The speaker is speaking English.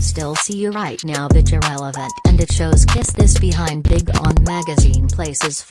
Still see you right now that you're relevant, and it shows kiss this behind big on magazine places